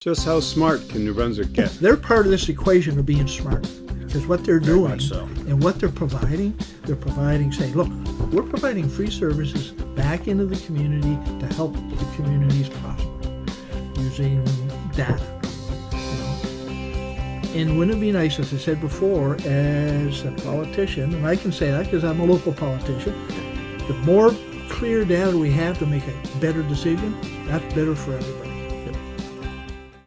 Just how smart can New Brunswick get? They're part of this equation of being smart because what they're doing so. and what they're providing, they're providing, saying, look, we're providing free services back into the community to help the communities prosper using data. And wouldn't it be nice, as I said before, as a politician, and I can say that because I'm a local politician, the more clear data we have to make a better decision, that's better for everybody.